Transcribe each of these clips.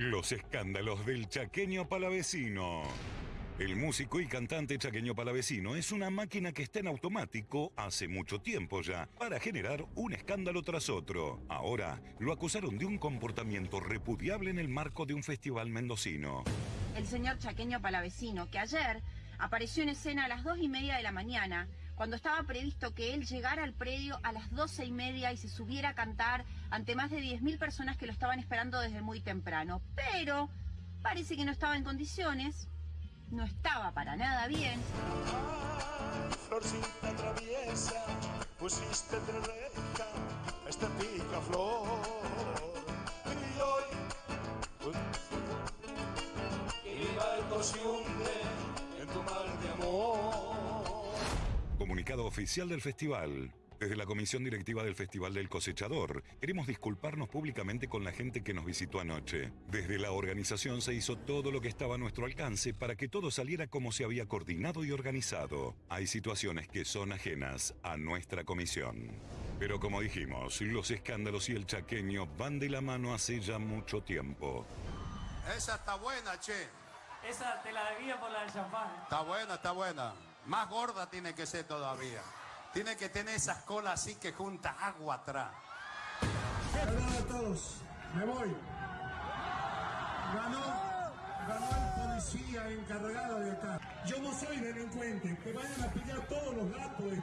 Los escándalos del chaqueño palavecino. El músico y cantante chaqueño palavecino es una máquina que está en automático hace mucho tiempo ya para generar un escándalo tras otro. Ahora lo acusaron de un comportamiento repudiable en el marco de un festival mendocino. El señor chaqueño palavecino, que ayer apareció en escena a las dos y media de la mañana, cuando estaba previsto que él llegara al predio a las doce y media y se subiera a cantar ante más de 10.000 personas que lo estaban esperando desde muy temprano. Pero parece que no estaba en condiciones, no estaba para nada bien. Ay, florcita traviesa, pusiste entre reja este picaflor. Y hoy, y mi barco se hunde Comunicado oficial del festival. Desde la comisión directiva del Festival del Cosechador, queremos disculparnos públicamente con la gente que nos visitó anoche. Desde la organización se hizo todo lo que estaba a nuestro alcance para que todo saliera como se había coordinado y organizado. Hay situaciones que son ajenas a nuestra comisión. Pero como dijimos, los escándalos y el chaqueño van de la mano hace ya mucho tiempo. Esa está buena, che. Esa te la debía por la del champán. Está buena, está buena. Más gorda tiene que ser todavía. Tiene que tener esas colas así que junta agua atrás. Perdón a todos, me voy. Ganó, el policía encargado de acá. Yo no soy delincuente, que vayan a pillar todos los datos de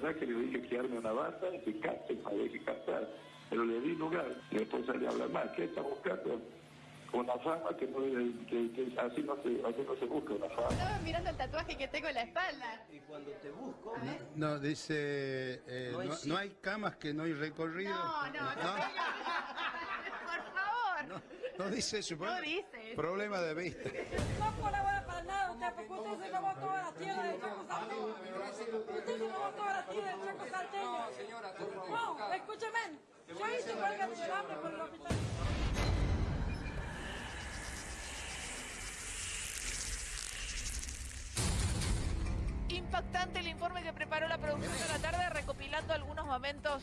verdad que le dije que arme una banda y que cante, para que cantar, pero le di lugar y después salí a hablar más. ¿Qué está buscando? Una fama que, no, que, que así, no se, así no se busca una fama. Estaba mirando el tatuaje que tengo en la espalda. No, dice, eh, no, no hay camas que no hay recorrido. No, no, no. Por favor. No dice eso. No dice. Problema de vista. No colabora para nada usted, porque usted se robó toda la tierra del Chaco. Usted se robó toda la tierra del Chaco Salteño. No, escúcheme. Yo hice huelga de hambre por el hospital. Impactante el informe que preparó la producción de la tarde recopilando algunos momentos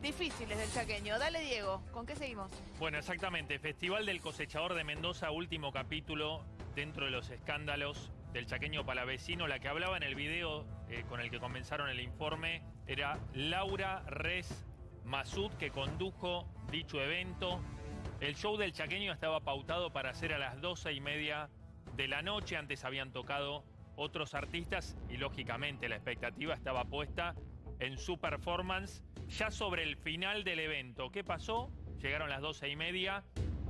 difíciles del chaqueño. Dale Diego, ¿con qué seguimos? Bueno, exactamente. Festival del Cosechador de Mendoza, último capítulo dentro de los escándalos del chaqueño palavecino. La que hablaba en el video eh, con el que comenzaron el informe era Laura Res Masud, que condujo dicho evento. El show del chaqueño estaba pautado para hacer a las doce y media de la noche. Antes habían tocado otros artistas y lógicamente la expectativa estaba puesta en su performance ya sobre el final del evento. ¿Qué pasó? Llegaron las doce y media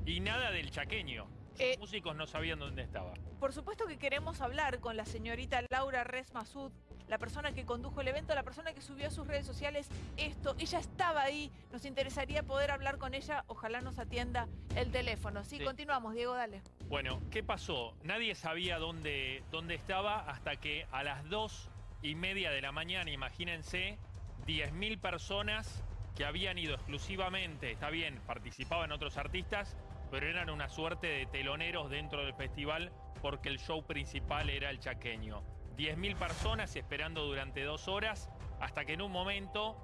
y nada del chaqueño. Los Eh, músicos no sabían dónde estaba. Por supuesto que queremos hablar con la señorita Laura Res Masud, la persona que condujo el evento, la persona que subió a sus redes sociales esto. Ella estaba ahí, nos interesaría poder hablar con ella, ojalá nos atienda el teléfono. Sí, Sí. continuamos, Diego, dale. Bueno, ¿qué pasó? Nadie sabía dónde, dónde estaba hasta que a las dos y media de la mañana, imagínense, 10.000 personas que habían ido exclusivamente, está bien, participaban otros artistas, pero eran una suerte de teloneros dentro del festival porque el show principal era el chaqueño. 10.000 personas esperando durante dos horas hasta que en un momento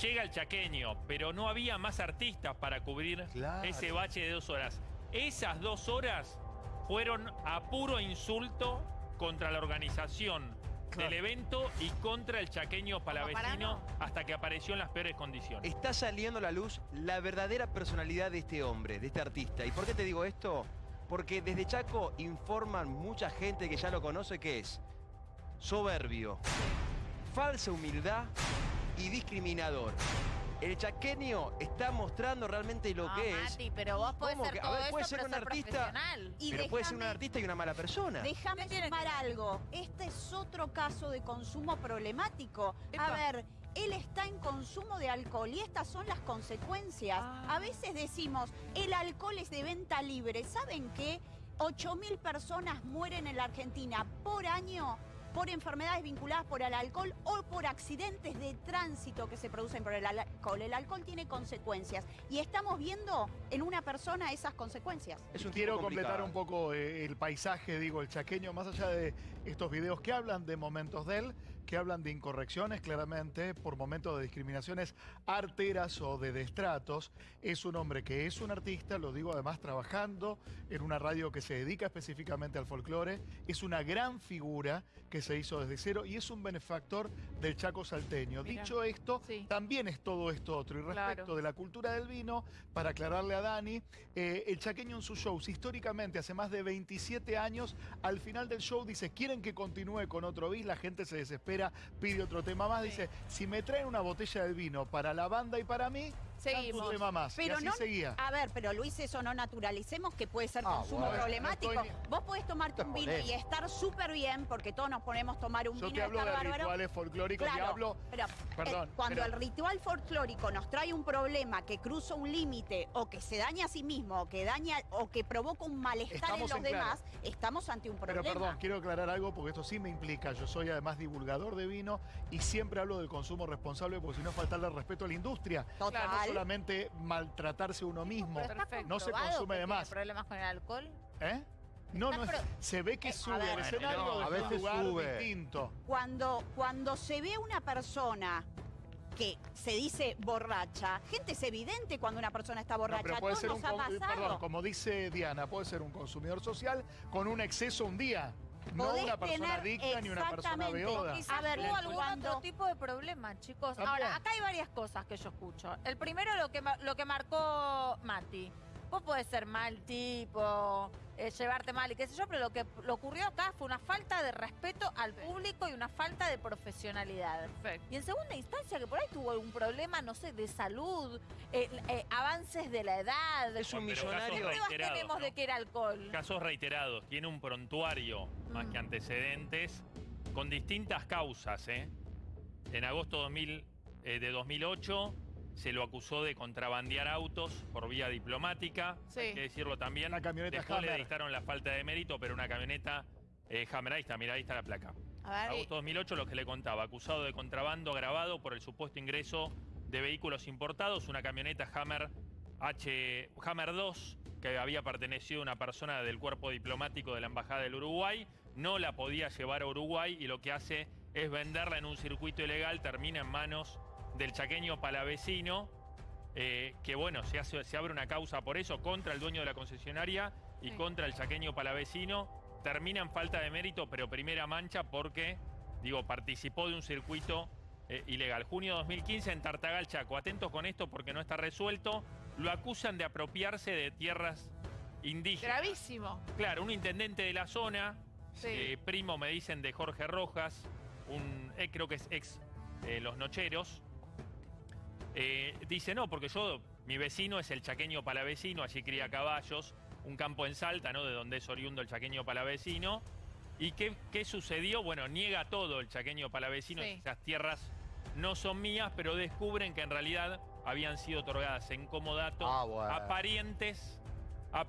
llega el chaqueño, pero no había más artistas para cubrir Claro. ese bache de dos horas. Esas dos horas fueron a puro insulto contra la organización del evento y contra el chaqueño palavecino hasta que apareció en las peores condiciones. Está saliendo a la luz la verdadera personalidad de este hombre, de este artista. ¿Y por qué te digo esto? Porque desde Chaco informan mucha gente que ya lo conoce que es soberbio, falsa humildad y discriminador. El chaqueño está mostrando realmente lo No, que es. Mati, pero vos podés ¿Cómo ser que? A ver, eso, puede ser pero un ser artista. Y pero puede ser un artista y una mala persona. Déjame sumar algo. Este es otro caso de consumo problemático. A ver, él está en consumo de alcohol y estas son las consecuencias. A veces decimos, el alcohol es de venta libre. ¿Saben qué? 8.000 personas mueren en la Argentina por año por enfermedades vinculadas por el alcohol o por accidentes de tránsito que se producen por el alcohol. El alcohol tiene consecuencias y estamos viendo en una persona esas consecuencias. Quiero completar un poco eh, el paisaje, digo, el chaqueño, más allá de estos videos que hablan de momentos de él, que hablan de incorrecciones, claramente, por momentos de discriminaciones arteras o de destratos. Es un hombre que es un artista, lo digo además trabajando en una radio que se dedica específicamente al folclore. Es una gran figura que se hizo desde cero y es un benefactor del Chaco salteño. Dicho esto, también es todo esto otro. Y respecto de la cultura del vino, para aclararle a Dani, eh, el chaqueño en sus shows, históricamente, hace más de 27 años, al final del show dice, ¿quieren que continúe con otro bis? La gente se desespera pide otro tema más. Dice, si me traen una botella de vino para la banda y para mí, Seguimos. Tema más. Pero y así seguía. A ver, pero Luis, eso no naturalicemos que puede ser Ah, consumo bueno. problemático. No estoy- Vos podés tomarte un vino y estar súper bien, porque todos nos ponemos a tomar un Yo vino te y hablo estar de bárbaro. rituales folclóricos y Claro, hablo... pero, eh, Perdón, cuando pero- el ritual folclórico nos trae un problema que cruza un límite o que se daña a sí mismo o que daña o que provoca un malestar Estamos en en los claro. demás, estamos ante un Pero problema. perdón, quiero aclarar algo porque esto sí me implica. Yo soy además divulgador de vino y siempre hablo del consumo responsable porque si no faltarle respeto a la industria. Total. No solamente maltratarse uno mismo. No se consume de más. problemas con el alcohol? ¿Eh? No, no, es- se ve que Eh, a sube ver. el escenario No, a veces lugar sube. distinto. Cuando, cuando se ve una persona que se dice borracha, gente, es evidente cuando una persona está No, borracha. pero A puede ser nos un, ha pasado. perdón, como dice Diana, puede ser un consumidor social con un exceso un día. No Podés una persona tener adicta ni una persona exactamente, beoda. Quizás A ver, hubo algún cuando- otro tipo de problema, chicos. También. Ahora, acá hay varias cosas que yo escucho. El primero, lo que, lo que marcó Mati. Vos podés ser mal tipo, eh, llevarte mal y qué sé yo, pero lo que lo ocurrió acá fue una falta de respeto al público y una falta de profesionalidad. Y en segunda instancia, que por ahí tuvo algún problema, no sé, de salud, eh, eh, avances de la edad. Es un Pero millonario. ¿Qué pruebas reiterados, tenemos ¿no? de que era alcohol? Casos reiterados, tiene un prontuario más Mm. que antecedentes con distintas causas. ¿eh? En agosto 2000, eh, de 2008 se lo acusó de contrabandear autos por vía diplomática. Sí. Hay que decirlo también. Una camioneta Después le Hammer. dictaron la falta de mérito, pero una camioneta eh, Hammer. Ahí está, mira, ahí está la placa. A ver, Agosto 2008, lo que le contaba, acusado de contrabando agravado por el supuesto ingreso de vehículos importados, una camioneta Hammer H Hammer 2 que había pertenecido a una persona del cuerpo diplomático de la embajada del Uruguay, no la podía llevar a Uruguay y lo que hace es venderla en un circuito ilegal, termina en manos del chaqueño palavecino, eh, que bueno, se, hace, se abre una causa por eso contra el dueño de la concesionaria y contra el chaqueño palavecino. Termina en falta de mérito, pero primera mancha porque, digo, participó de un circuito eh, ilegal. Junio 2015 en Tartagal, Chaco. Atentos con esto porque no está resuelto. Lo acusan de apropiarse de tierras indígenas. Gravísimo. Claro, un intendente de la zona, Sí. eh, primo me dicen de Jorge Rojas, un eh, creo que es ex Los Nocheros, eh, dice no, porque yo, mi vecino es el chaqueño palavecino, allí cría caballos, un campo en Salta, ¿no? De donde es oriundo el chaqueño palavecino. ¿Y qué, qué sucedió? Bueno, niega todo el chaqueño palavecino, Sí. esas tierras no son mías, pero descubren que en realidad habían sido otorgadas en comodato Ah, bueno. a parientes a,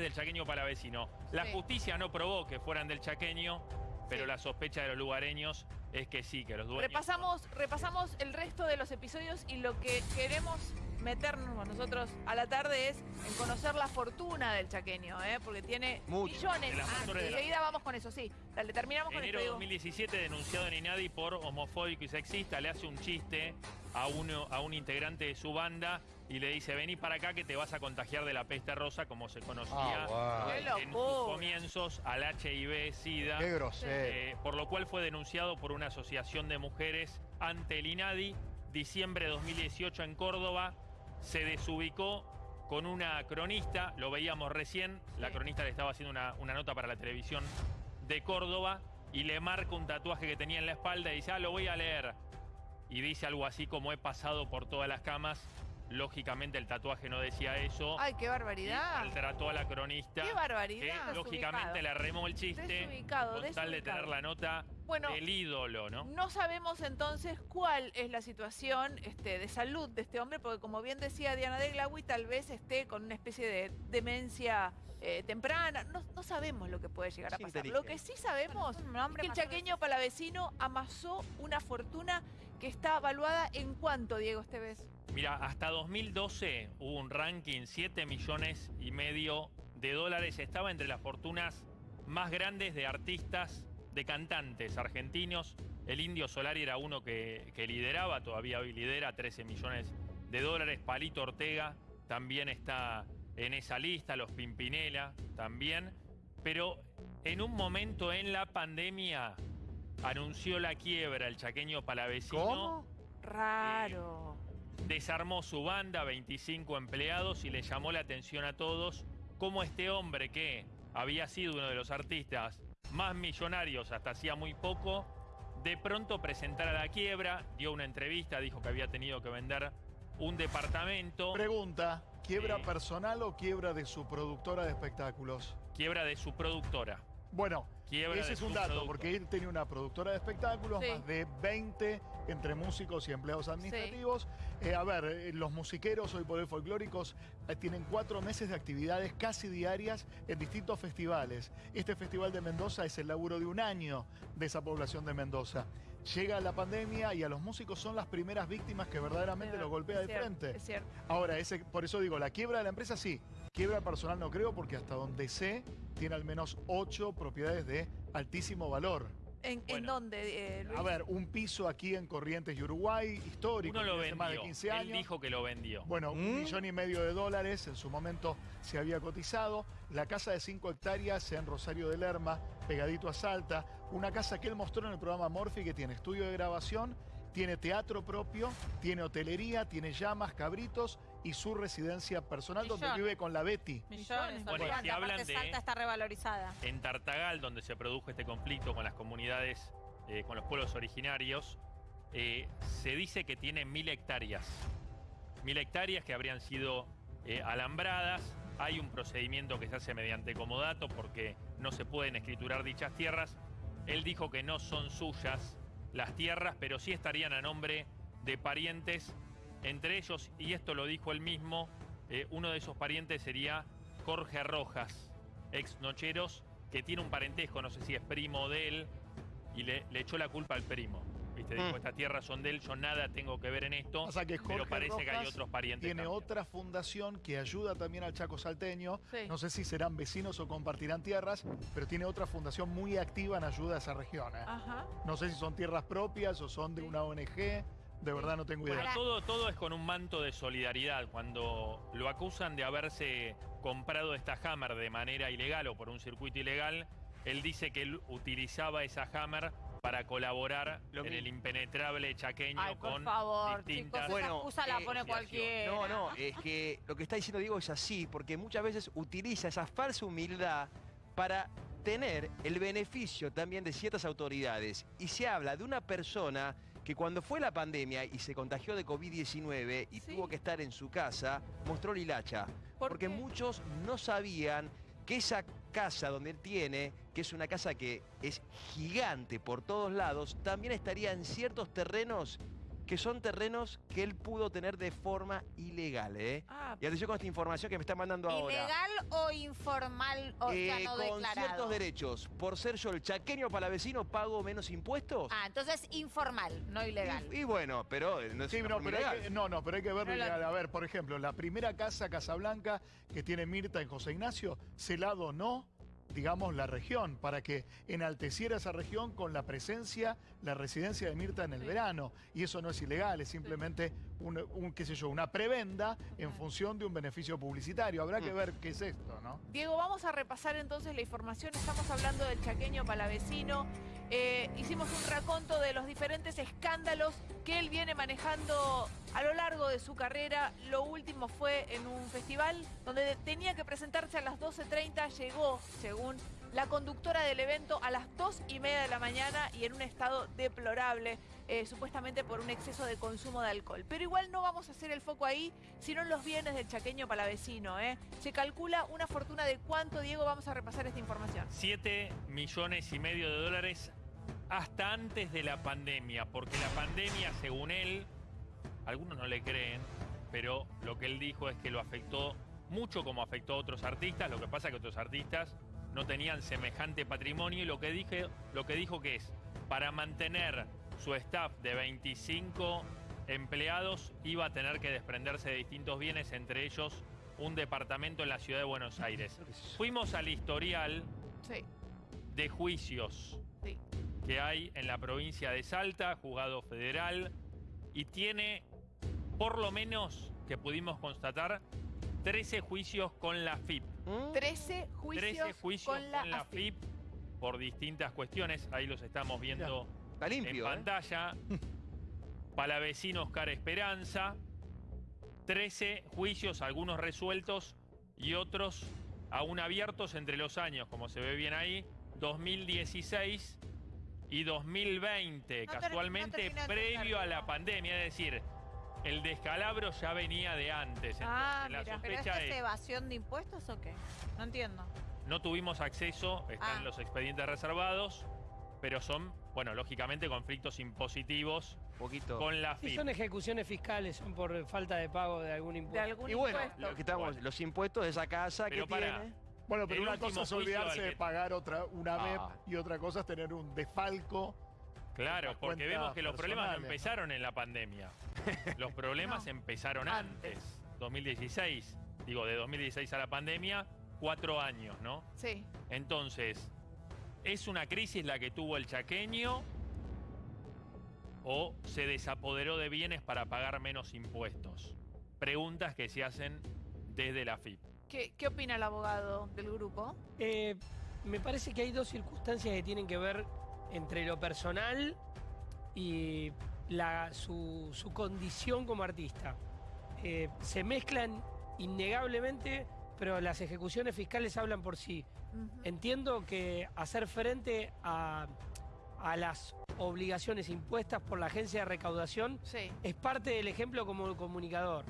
del chaqueño palavecino. La Sí. justicia no probó que fueran del chaqueño, pero Sí. la sospecha de los lugareños es que sí, que los dueños... Repasamos, repasamos el resto de los episodios y lo que queremos meternos nosotros a la tarde es en conocer la fortuna del chaqueño, ¿eh? porque tiene Mucho. millones. La Ah, enseguida vamos con eso, sí. Dale, terminamos con Enero de digo. 2017, denunciado en Inadi por homofóbico y sexista, le hace un chiste a, uno, a un integrante de su banda y le dice, vení para acá que te vas a contagiar de la peste rosa, como se conocía Ah, en sus comienzos al HIV, SIDA. Qué grosero. Eh, por lo cual fue denunciado por una asociación de mujeres ante el INADI. Diciembre de 2018 en Córdoba se desubicó con una cronista, lo veíamos recién, la cronista le estaba haciendo una, una nota para la televisión de Córdoba y le marca un tatuaje que tenía en la espalda y dice, ah, lo voy a leer. Y dice algo así como he pasado por todas las camas Lógicamente el tatuaje no decía eso. Ay, qué barbaridad. Maltrató a la cronista. Qué barbaridad. Que lógicamente le remó el chiste. Desubicado, con tal de tener la nota Bueno, del ídolo, ¿no? No sabemos entonces cuál es la situación este, de salud de este hombre, porque como bien decía Diana de Glawi, tal vez esté con una especie de demencia eh, temprana. No, no sabemos lo que puede llegar a pasar. Lo que sí sabemos es que el chaqueño palavecino amasó una fortuna que está evaluada en cuánto, Diego Esteves. Mira, hasta 2012 hubo un ranking, 7 millones y medio de dólares. Estaba entre las fortunas más grandes de artistas, de cantantes argentinos. El Indio Solari era uno que, que lideraba, todavía hoy lidera, 13 millones de dólares. Palito Ortega también está en esa lista, los Pimpinela también. Pero en un momento en la pandemia anunció la quiebra el chaqueño palavecino. Raro. Desarmó su banda, 25 empleados, y le llamó la atención a todos cómo este hombre que había sido uno de los artistas más millonarios hasta hacía muy poco, de pronto presentara la quiebra, dio una entrevista, dijo que había tenido que vender un departamento. Pregunta, ¿quiebra Eh. personal o quiebra de su productora de espectáculos? Quiebra de su productora. Bueno, Quiebra ese de es un dato, porque él tenía una productora de espectáculos, Sí. más de 20 entre músicos y empleados administrativos. Eh, a ver, eh, los musiqueros hoy por hoy folclóricos eh, tienen cuatro meses de actividades casi diarias en distintos festivales. Este festival de Mendoza es el laburo de un año de esa población de Mendoza. Llega la pandemia y a los músicos son las primeras víctimas que verdaderamente los golpea de cierto, frente. Es cierto. Ahora, ese, por eso digo, la quiebra de la empresa sí. Quiebra personal no creo porque hasta donde sé tiene al menos ocho propiedades de altísimo valor. ¿En, en dónde, eh, Luis? A ver, un piso aquí en Corrientes y Uruguay, histórico, Uno lo hace más de vendió. 15 Él años. dijo que lo vendió. Bueno, un millón y medio de dólares en su momento se había cotizado. La casa de 5 hectáreas en Rosario de Lerma, pegadito a Salta. Una casa que él mostró en el programa Morphy que tiene estudio de grabación, tiene teatro propio, tiene hotelería, tiene llamas, cabritos y su residencia personal donde vive con la Betty. Millones, Bueno, y si hablan de- Salta está revalorizada. En Tartagal, donde se produjo este conflicto con las comunidades, eh, con los pueblos originarios, eh, se dice que tiene mil hectáreas. Mil hectáreas que habrían sido eh, alambradas. Hay un procedimiento que se hace mediante comodato porque no se pueden escriturar dichas tierras. Él dijo que no son suyas las tierras, pero sí estarían a nombre de parientes. Entre ellos, y esto lo dijo él mismo, eh, uno de esos parientes sería Jorge Rojas, ex Nocheros, que tiene un parentesco, no sé si es primo de él, y le, le echó la culpa al primo. ¿Viste? Dijo, Mm. estas tierras son de él, yo nada tengo que ver en esto, O sea que pero Jorge parece que hay otros parientes Tiene también. otra fundación que ayuda también al Chaco Salteño. Sí. No sé si serán vecinos o compartirán tierras, pero tiene otra fundación muy activa en ayuda a esa región. ¿eh? Ajá. No sé si son tierras propias o son de una ONG. De verdad no tengo idea. Bueno, todo, todo es con un manto de solidaridad. Cuando lo acusan de haberse comprado esta Hammer de manera ilegal o por un circuito ilegal, él dice que él utilizaba esa Hammer para colaborar en el impenetrable chaqueño Ay, por con favor, distintas chicos, esa excusa la eh, pone cualquiera. No, no, es que lo que está diciendo Diego es así, porque muchas veces utiliza esa falsa humildad para tener el beneficio también de ciertas autoridades. Y se habla de una persona que cuando fue la pandemia y se contagió de COVID-19 y tuvo que estar en su casa, mostró Lilacha. porque muchos no sabían que esa casa donde él tiene, que es una casa que es gigante por todos lados, también estaría en ciertos terrenos que son terrenos que él pudo tener de forma ilegal. ¿eh? Ah, y atención con esta información que me está mandando ahora. ¿Ilegal o informal? O Eh, no con declarado. ciertos derechos. Por ser yo el chaqueño palavecino, pago menos impuestos. Ah, entonces informal, no ilegal. Y bueno, pero no es Sí, no, pero hay ilegal. que, no, no, pero hay que verlo No ilegal. A ver, por ejemplo, la primera casa Casablanca que tiene Mirta en José Ignacio, se la donó, digamos, la región, para que enalteciera esa región con la presencia, la residencia de Mirta en el verano. Y eso no es ilegal, es simplemente un, un, qué sé yo, una prebenda en función de un beneficio publicitario. Habrá Mm. que ver qué es esto, ¿no? Diego, vamos a repasar entonces la información. Estamos hablando del chaqueño palavecino. Eh, hicimos un raconto de los diferentes escándalos que él viene manejando a lo largo de su carrera. Lo último fue en un festival donde tenía que presentarse a las 12.30. Llegó, según la conductora del evento a las dos y media de la mañana y en un estado deplorable, eh, supuestamente por un exceso de consumo de alcohol. Pero igual no vamos a hacer el foco ahí, sino en los bienes del chaqueño palavecino. ¿eh? Se calcula una fortuna de cuánto, Diego, vamos a repasar esta información. 7 millones y medio de dólares hasta antes de la pandemia, porque la pandemia, según él, algunos no le creen, pero lo que él dijo es que lo afectó mucho como afectó a otros artistas, lo que pasa es que otros artistas no tenían semejante patrimonio y lo que, dije, lo que dijo que es, para mantener su staff de 25 empleados iba a tener que desprenderse de distintos bienes, entre ellos un departamento en la ciudad de Buenos Aires. Fuimos al historial de juicios que hay en la provincia de Salta, juzgado federal, y tiene, por lo menos que pudimos constatar, 13 juicios con la FIP. 13 juicios, 13 juicios con la, FIP por distintas cuestiones. Ahí los estamos viendo Está limpio, en ¿eh? pantalla. Palavecino Oscar Esperanza. 13 juicios, algunos resueltos y otros aún abiertos entre los años, como se ve bien ahí, 2016 y 2020, No ter- casualmente no previo a la pandemia, es decir, el descalabro ya venía de antes. Ah, Entonces, la ¿Pero sospecha esto es es, evasión de impuestos o qué? No entiendo. no tuvimos acceso, están Ah. los expedientes reservados, pero son, bueno, lógicamente conflictos impositivos Poquito. con la Sí, son ejecuciones fiscales, son por falta de pago de algún impuesto. y bueno, lo que estamos, los impuestos de esa casa Pero que para, tiene. Bueno, pero una cosa es olvidarse de pagar otra, una Ah. MEP y otra cosa es tener un desfalco. Claro, porque vemos que los problemas ¿no? empezaron en la pandemia. Los problemas No, empezaron antes. 2016. Digo, de 2016 a la pandemia, cuatro años, ¿no? Sí. Entonces, ¿es una crisis la que tuvo el chaqueño o se desapoderó de bienes para pagar menos impuestos? Preguntas que se hacen desde la FIP. ¿Qué, qué opina el abogado del grupo? Eh, me parece que hay dos circunstancias que tienen que ver entre lo personal y la- su, su condición como artista. Eh, se mezclan innegablemente, pero las ejecuciones fiscales hablan por sí. Entiendo que hacer frente a, a las obligaciones impuestas por la agencia de recaudación Sí. es parte del ejemplo como comunicador.